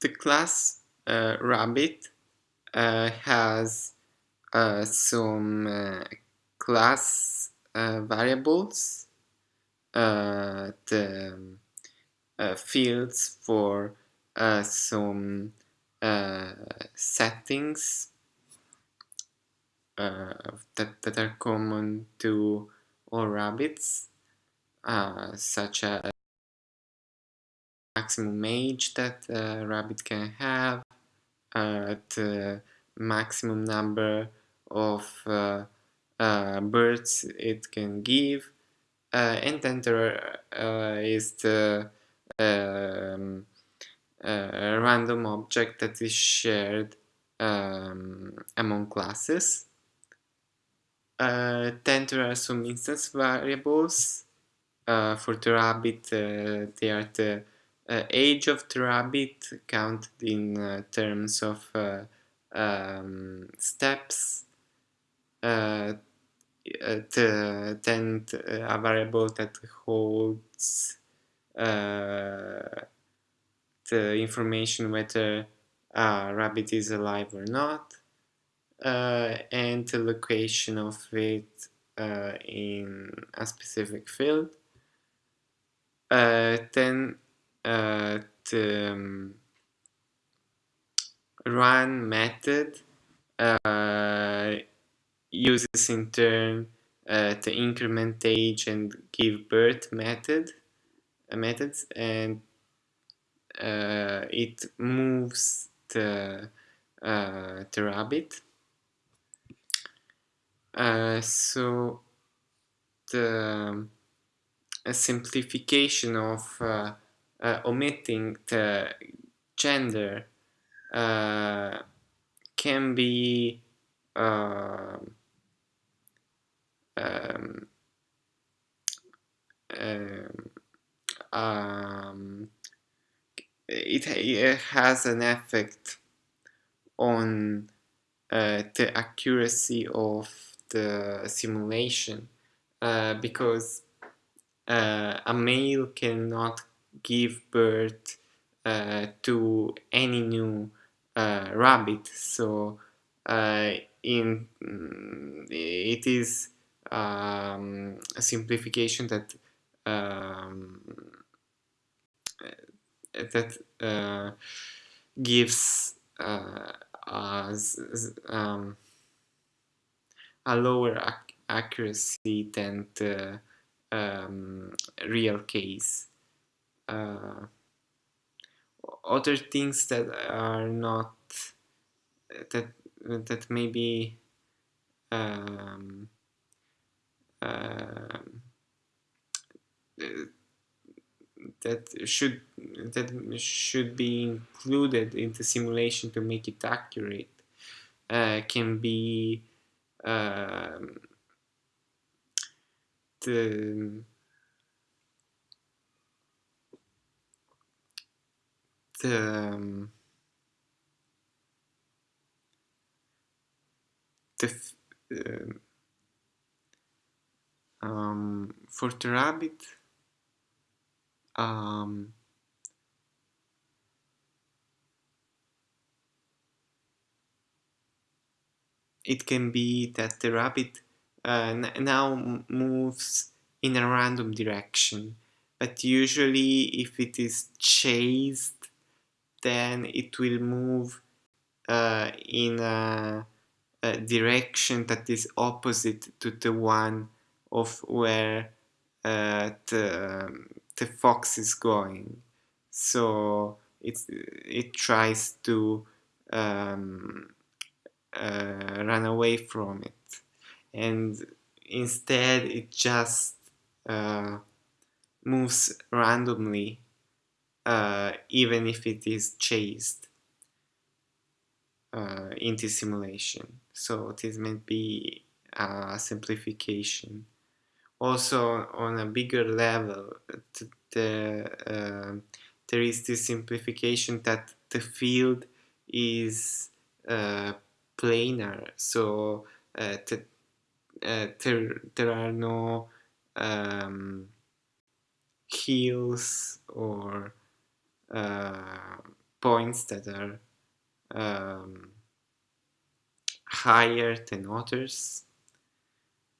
the class uh, rabbit uh, has uh, some uh, class uh, variables, uh, the fields for some settings that, that are common to all rabbits, such as maximum age that a rabbit can have, uh, the maximum number of uh, uh, birds it can give, uh, and then there uh, is the um, uh, random object that is shared um, among classes. then there are some instance variables. for the rabbit, they are the uh, age of the rabbit counted in uh, terms of uh, um, steps uh, the, then a variable that holds the information whether a rabbit is alive or not uh, and the location of it uh, in a specific field. Uh, the um, run method uh, uses in turn uh, the increment age and give birth method uh, methods and uh, it moves the uh, the rabbit. So the a simplification of uh, omitting the gender uh, can be um, um, um it, it, has an effect on uh, the accuracy of the simulation uh, because uh, a male cannot give birth uh, to any new uh, rabbit. So uh, in mm, it is um, a simplification that um, that uh, gives uh, us um, a lower ac accuracy than the um, real case uh, other things that are not that that maybe um, uh, that should that should be included in the simulation to make it accurate uh, can be um, the um, the uh, um, for the rabbit um, it can be that the rabbit uh, now moves in a random direction. But usually if it is chased then it will move uh, in a, a, direction that is opposite to the one of where uh, the, the fox is going. So it, it tries to um, uh, run away from it. And instead it just uh, moves randomly uh, even if it is chased uh, into simulation. So this may be a simplification. Also on a bigger level, the, uh, there is this simplification that the field is uh, planar. So uh, uh, there, there are no um, hills or points that are um, higher than others.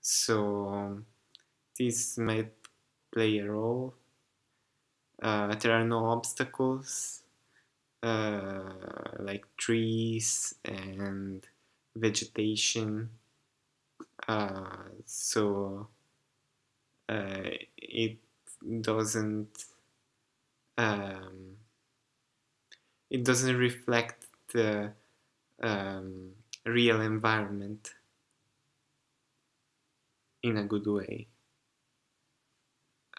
So this might play a role. Uh, there are no obstacles uh, like trees and vegetation. Uh, so uh, it doesn't um, it doesn't reflect the um, real environment in a good way.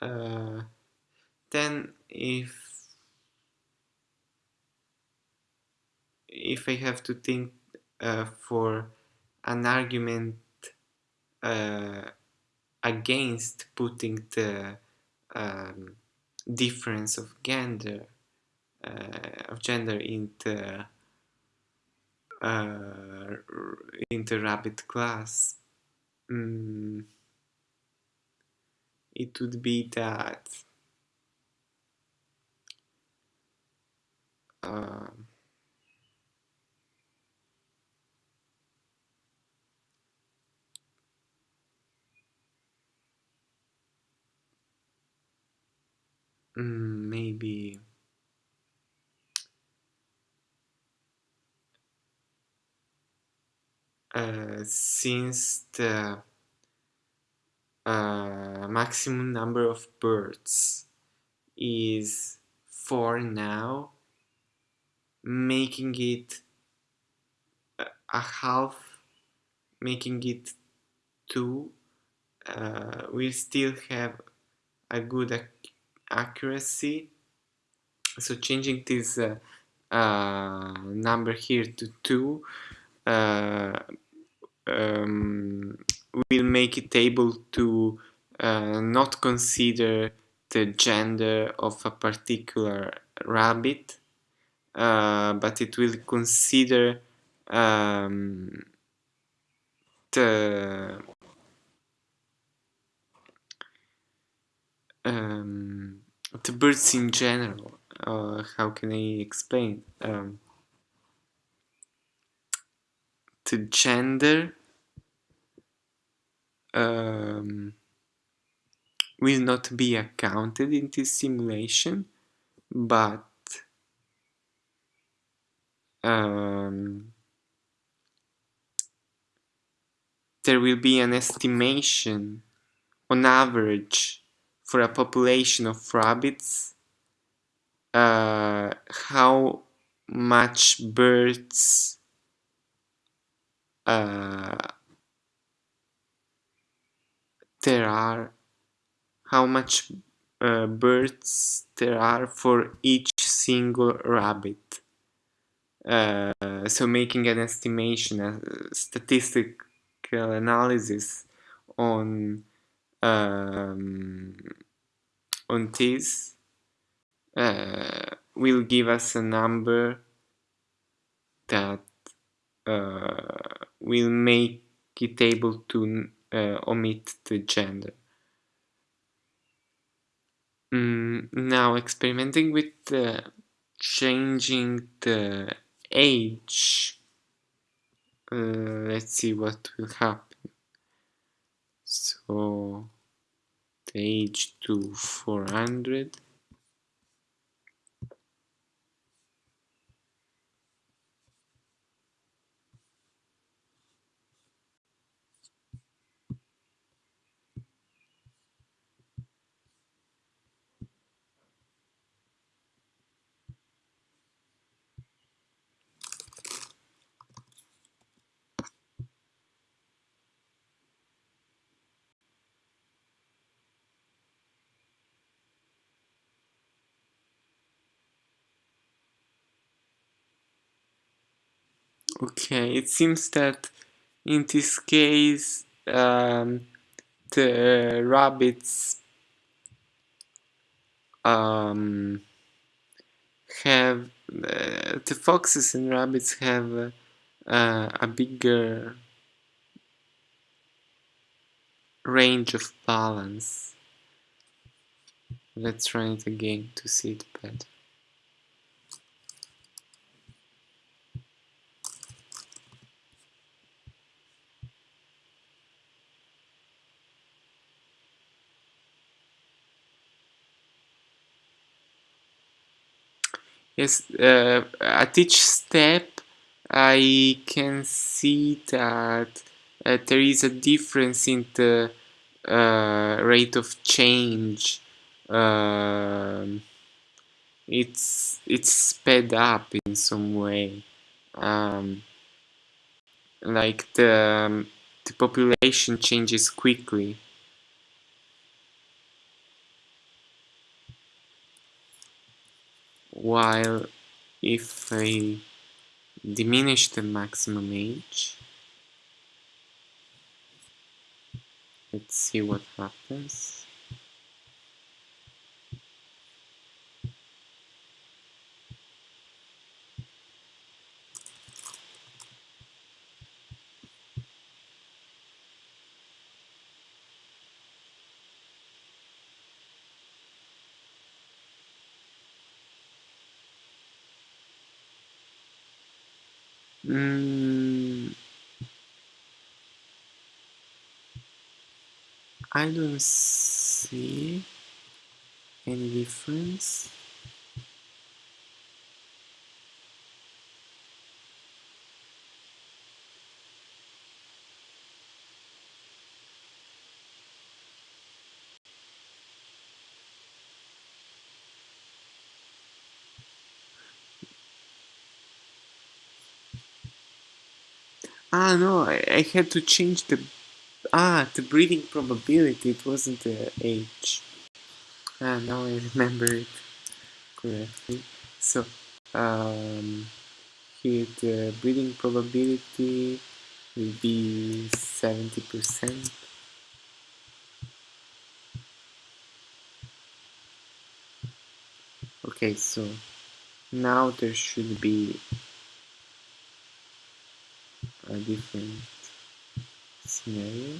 Uh, then if if I have to think uh, for an argument uh, against putting the um, difference of gender uh, of gender into uh, into rabbit class mm, it would be that uh, mm, maybe. Uh, since the uh, maximum number of birds is 4 now, making it a half, making it 2, uh, we still have a good ac accuracy. So changing this uh, uh, number here to 2 uh, um, will make it able to uh, not consider the gender of a particular rabbit, uh, but it will consider um, the um, the birds in general. Uh, how can I explain? Um, the gender um, will not be accounted in this simulation, but um, there will be an estimation on average for a population of rabbits uh, how much birds uh, there are how much uh, birds there are for each single rabbit. Uh, so making an estimation, a statistical analysis on um, on this uh, will give us a number that uh, will make it able to uh, omit the gender. Mm, now experimenting with uh, changing the age uh, let's see what will happen so page to 400 Okay, it seems that in this case um, the rabbits um, have uh, the foxes and rabbits have uh, a bigger range of balance. Let's run it again to see it better. Yes, uh, at each step I can see that uh, there is a difference in the uh, rate of change. Um, it's it's sped up in some way. Um, like the um, the population changes quickly. While if I diminish the maximum age, let's see what happens. Mm, I don't see any difference. Ah no, I, I had to change the ah the breeding probability. It wasn't the age. Ah, now I remember it correctly. So um, here the breeding probability will be seventy percent. Okay, so now there should be a different scenario.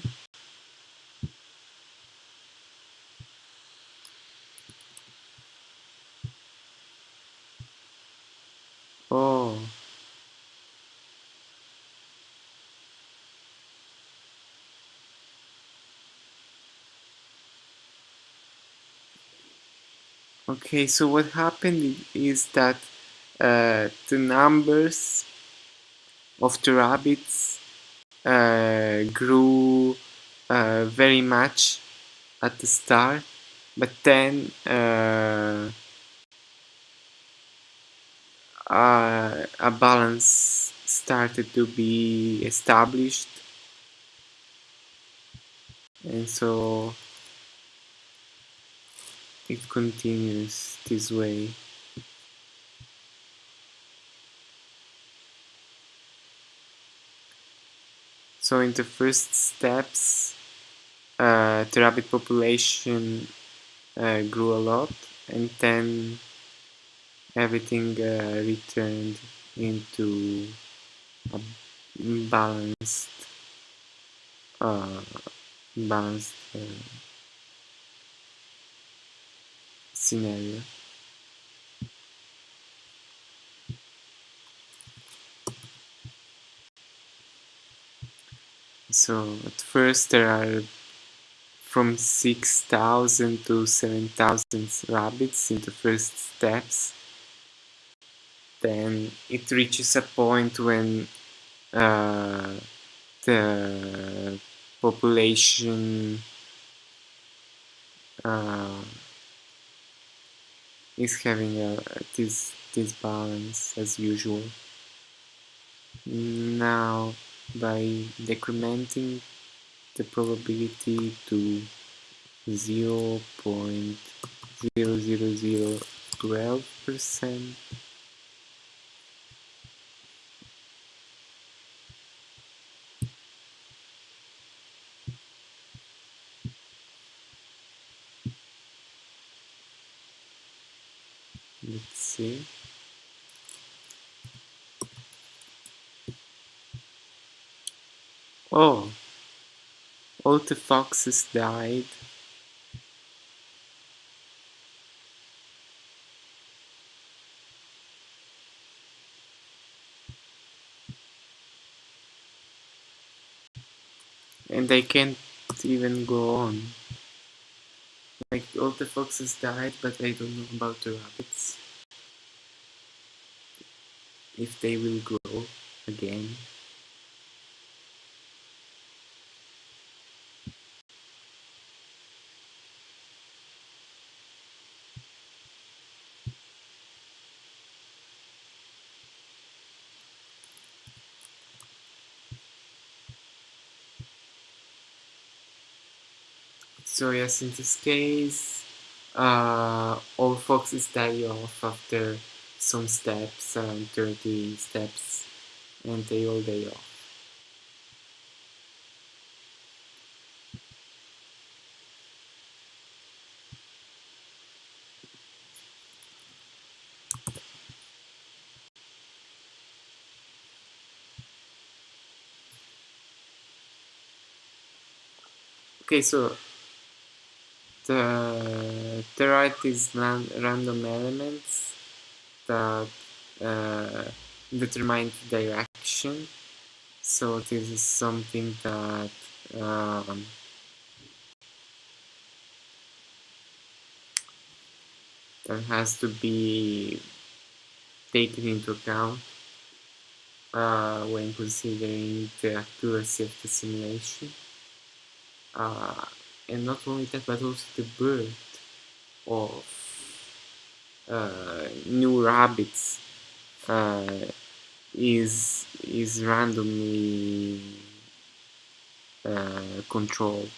Oh. Okay, so what happened is that uh, the numbers of the rabbits uh, grew uh, very much at the start, but then uh, uh, a balance started to be established, and so it continues this way. So in the first steps, uh, the rabbit population uh, grew a lot, and then everything uh, returned into a balanced, uh, balanced uh, scenario. So at first there are from 6,000 to 7,000 rabbits in the first steps. Then it reaches a point when uh, the population uh, is having a, this this balance as usual. Now by decrementing the probability to 0 0.00012 percent let's see oh all the foxes died. And I can't even go on. Like all the foxes died but I don't know about the rabbits. If they will grow again. So yes, in this case, uh, all foxes die off after some steps, around 30 steps, and they all die off. Okay, so the terabyte is random elements that uh, determine the direction. So this is something that um, that has to be taken into account uh, when considering the accuracy of the simulation. Uh, and not only that, but also the birth of uh, new rabbits uh, is is randomly uh, controlled.